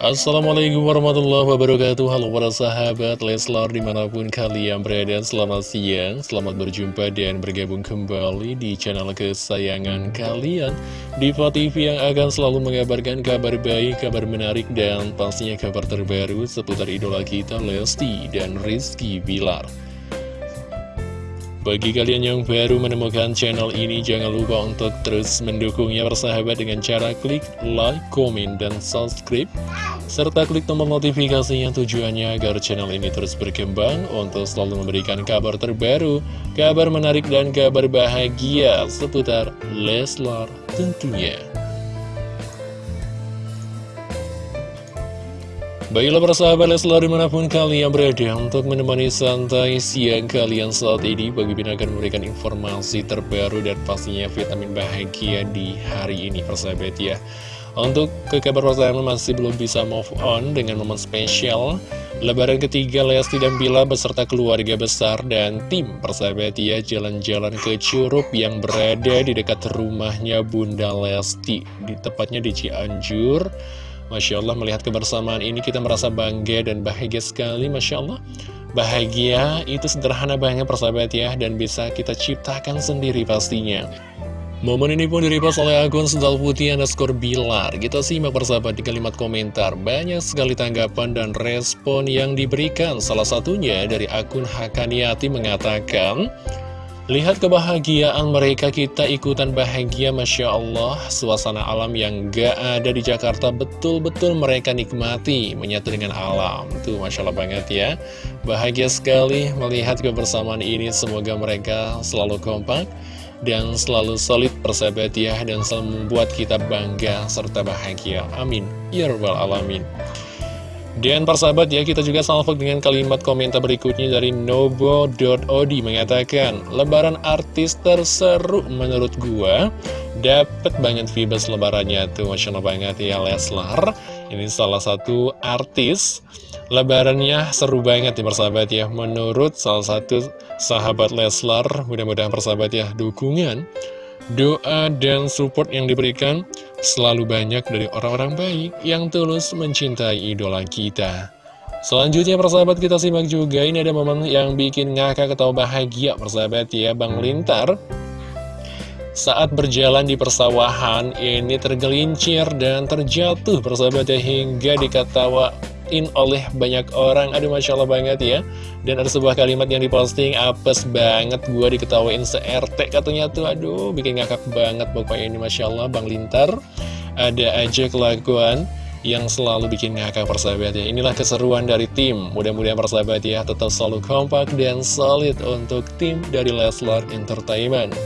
Assalamualaikum warahmatullahi wabarakatuh. Halo para sahabat Leslar di mana pun kalian berada Selamat siang, selamat berjumpa dan bergabung kembali di channel kesayangan kalian. Diva TV yang akan selalu mengabarkan kabar baik, kabar menarik Dan pastinya kabar terbaru seputar idola kita Lesti dan Rizky Bilar bagi kalian yang baru menemukan channel ini, jangan lupa untuk terus mendukungnya bersahabat dengan cara klik like, komen, dan subscribe. Serta klik tombol notifikasinya tujuannya agar channel ini terus berkembang untuk selalu memberikan kabar terbaru, kabar menarik, dan kabar bahagia seputar Leslar tentunya. Baiklah persahabat Leslar di mana pun kalian berada untuk menemani santai siang kalian saat ini Bagi akan memberikan informasi terbaru dan pastinya vitamin bahagia di hari ini persahabat ya. Untuk ke kabar pertama masih belum bisa move on dengan momen spesial. Lebaran ketiga Lesti dan Bila beserta keluarga besar dan tim persahabat ya Jalan-jalan ke Curup yang berada di dekat rumahnya Bunda Lesti di Tepatnya di Cianjur Masya Allah melihat kebersamaan ini kita merasa bangga dan bahagia sekali Masya Allah. Bahagia itu sederhana banget persahabat ya Dan bisa kita ciptakan sendiri pastinya. Momen ini pun direpost oleh akun Sendal Putih underscore Bilar. Kita simak persahabat di kalimat komentar. Banyak sekali tanggapan dan respon yang diberikan. Salah satunya dari akun Hakaniati mengatakan Lihat kebahagiaan mereka kita ikutan bahagia Masya Allah. Suasana alam yang gak ada di Jakarta betul-betul mereka nikmati Menyatu dengan alam. Tuh Masya Allah banget ya. Bahagia sekali melihat kebersamaan ini. Semoga mereka selalu kompak Dan selalu solid persahabat ya Dan selalu membuat kita bangga serta bahagia. Amin. Ya Rabbal Alamin dan persahabat ya, kita juga salvo dengan kalimat komentar berikutnya dari Nobo.odi mengatakan, Lebaran artis terseru menurut gua, dapet banget vibes lebarannya tuh, Masya Allah banget ya Leslar. Ini salah satu artis, lebarannya seru banget ya persahabat ya, menurut salah satu sahabat Leslar, mudah-mudahan persahabat ya, dukungan, doa dan support yang diberikan selalu banyak dari orang-orang baik yang tulus mencintai idola kita. Selanjutnya persahabat kita simak juga ini ada momen yang bikin ngakak atau bahagia persahabat ya Bang Lintar saat berjalan di persawahan ini tergelincir dan terjatuh persahabat ya hingga dikatawain oleh banyak orang. Aduh Masya Allah banget ya. Dan ada sebuah kalimat yang diposting apes banget gue diketawain se-RT katanya tuh. Aduh bikin ngakak banget pokoknya ini Masya Allah. Bang Lintar ada aja kelakuan yang selalu bikin ngakak persahabat ya. Inilah keseruan dari tim. Mudah-mudahan persahabat ya tetap selalu kompak dan solid untuk tim dari Leslar Entertainment.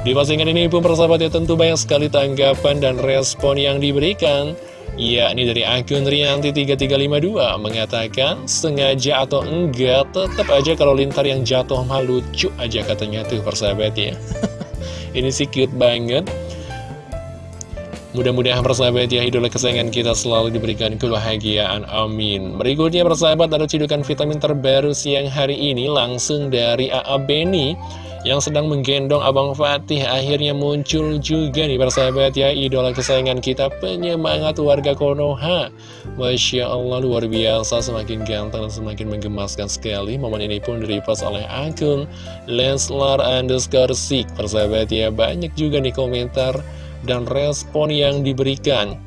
Di postingan ini pun persahabat ya tentu banyak sekali tanggapan dan respon yang diberikan Ya, ini dari akun Rianti3352 mengatakan sengaja atau enggak tetap aja kalau lintar yang jatuh mah lucu aja katanya tuh persahabat ya. Ini sih cute banget. Mudah-mudahan persahabat ya idola kesayangan kita selalu diberikan kebahagiaan, amin. Berikutnya persahabat ada cidukan vitamin terbaru siang hari ini langsung dari AA Beni Yang sedang menggendong Abang Fatih akhirnya muncul juga nih persahabat ya. Idola kesayangan kita penyemangat warga Konoha. Masya Allah luar biasa. Semakin ganteng dan semakin menggemaskan sekali Momen ini pun direpost oleh akun Leslar underscore Sik. Persahabat ya banyak juga nih komentar dan respon yang diberikan.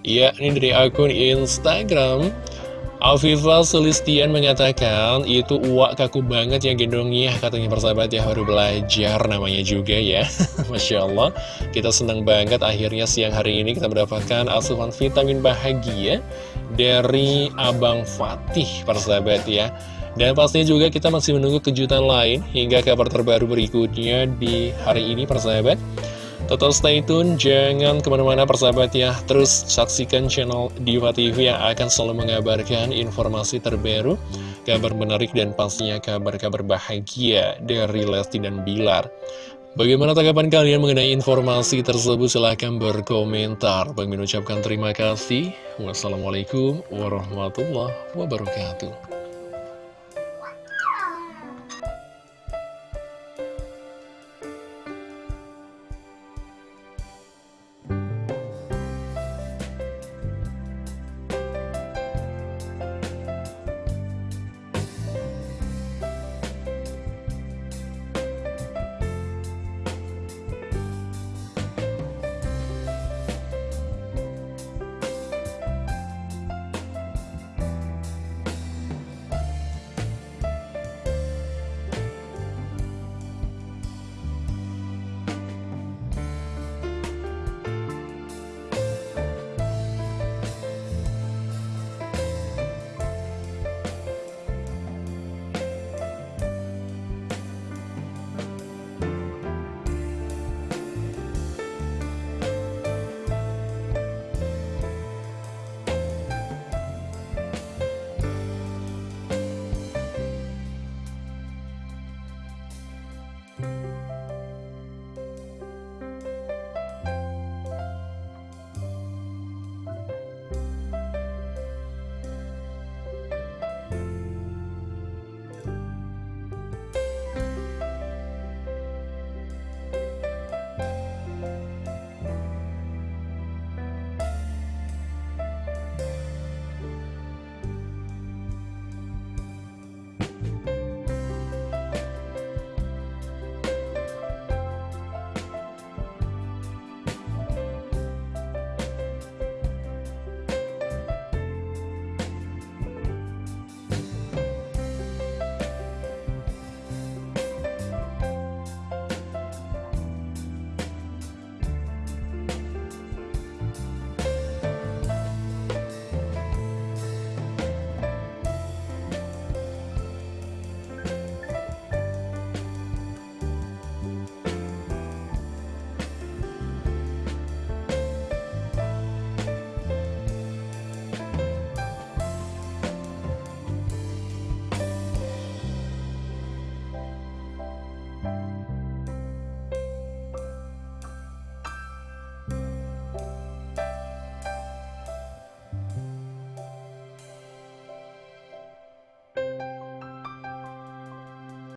Ya, ini dari akun Instagram Alfifa Sulistian mengatakan itu uak kaku banget yang gendongnya katanya persahabat ya baru belajar namanya juga ya. Masya Allah kita senang banget akhirnya siang hari ini kita mendapatkan asuhan vitamin bahagia dari Abang Fatih persahabat ya. Dan pastinya juga kita masih menunggu kejutan lain hingga kabar terbaru berikutnya di hari ini persahabat Total stay tune, jangan ke mana-mana persahabat ya. Terus saksikan channel Diva TV yang akan selalu mengabarkan informasi terbaru Kabar menarik dan pastinya kabar-kabar bahagia dari Lesti dan Bilar. Bagaimana tanggapan kalian mengenai informasi tersebut? Silahkan berkomentar. Bang ucapkan terima kasih. Wassalamualaikum warahmatullahi wabarakatuh